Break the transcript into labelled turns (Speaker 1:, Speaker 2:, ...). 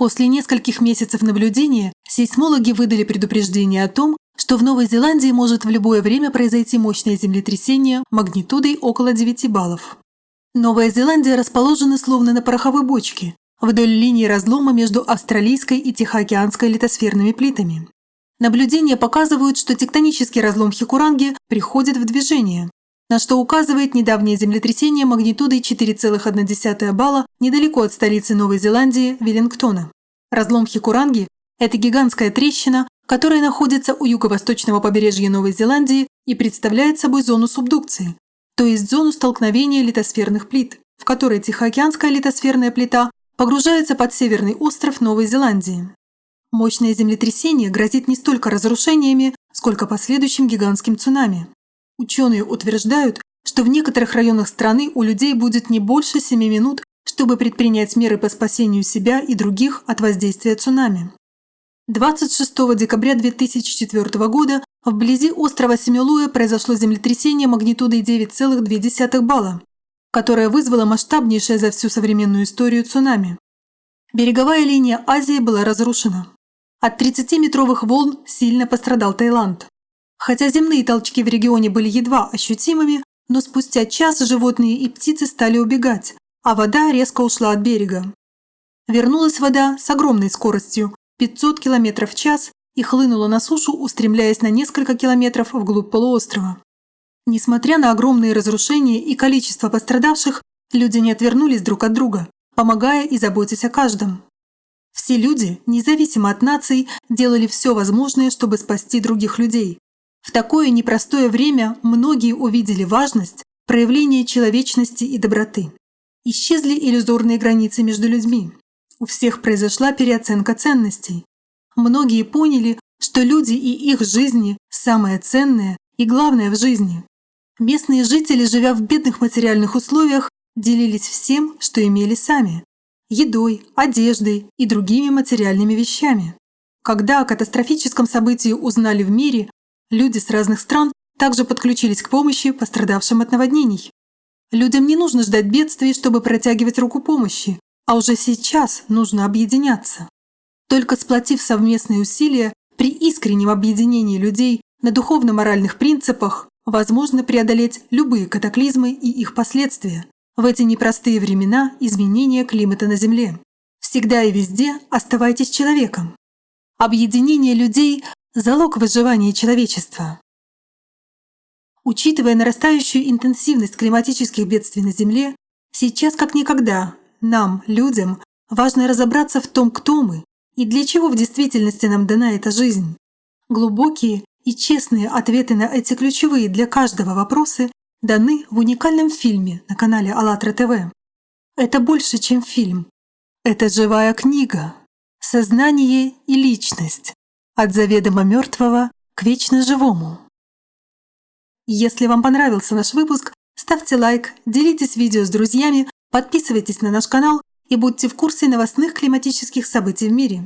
Speaker 1: После нескольких месяцев наблюдения сейсмологи выдали предупреждение о том, что в Новой Зеландии может в любое время произойти мощное землетрясение магнитудой около 9 баллов. Новая Зеландия расположена словно на пороховой бочке, вдоль линии разлома между австралийской и тихоокеанской литосферными плитами. Наблюдения показывают, что тектонический разлом Хикуранги приходит в движение, на что указывает недавнее землетрясение магнитудой 4,1 балла недалеко от столицы Новой Зеландии Веллингтона. Разлом Хикуранги – это гигантская трещина, которая находится у юго-восточного побережья Новой Зеландии и представляет собой зону субдукции, то есть зону столкновения литосферных плит, в которой Тихоокеанская литосферная плита погружается под северный остров Новой Зеландии. Мощное землетрясение грозит не столько разрушениями, сколько последующим гигантским цунами. Ученые утверждают, что в некоторых районах страны у людей будет не больше 7 минут, чтобы предпринять меры по спасению себя и других от воздействия цунами. 26 декабря 2004 года вблизи острова Семилуэ произошло землетрясение магнитудой 9,2 балла, которое вызвало масштабнейшее за всю современную историю цунами. Береговая линия Азии была разрушена. От 30-метровых волн сильно пострадал Таиланд. Хотя земные толчки в регионе были едва ощутимыми, но спустя час животные и птицы стали убегать, а вода резко ушла от берега. Вернулась вода с огромной скоростью – 500 км в час и хлынула на сушу, устремляясь на несколько километров вглубь полуострова. Несмотря на огромные разрушения и количество пострадавших, люди не отвернулись друг от друга, помогая и заботясь о каждом. Все люди, независимо от наций, делали все возможное, чтобы спасти других людей. В такое непростое время многие увидели важность проявления человечности и доброты. Исчезли иллюзорные границы между людьми. У всех произошла переоценка ценностей. Многие поняли, что люди и их жизни – самое ценное и главное в жизни. Местные жители, живя в бедных материальных условиях, делились всем, что имели сами едой, одеждой и другими материальными вещами. Когда о катастрофическом событии узнали в мире, люди с разных стран также подключились к помощи пострадавшим от наводнений. Людям не нужно ждать бедствий, чтобы протягивать руку помощи, а уже сейчас нужно объединяться. Только сплотив совместные усилия при искреннем объединении людей на духовно-моральных принципах, возможно преодолеть любые катаклизмы и их последствия в эти непростые времена изменения климата на Земле. Всегда и везде оставайтесь человеком. Объединение людей – залог выживания человечества. Учитывая нарастающую интенсивность климатических бедствий на Земле, сейчас как никогда нам, людям, важно разобраться в том, кто мы и для чего в действительности нам дана эта жизнь. Глубокие и честные ответы на эти ключевые для каждого вопросы даны в уникальном фильме на канале АЛЛАТРА ТВ. Это больше, чем фильм. Это живая книга. Сознание и личность. От заведомо мертвого к вечно живому. Если вам понравился наш выпуск, ставьте лайк, делитесь видео с друзьями, подписывайтесь на наш канал и будьте в курсе новостных климатических событий в мире.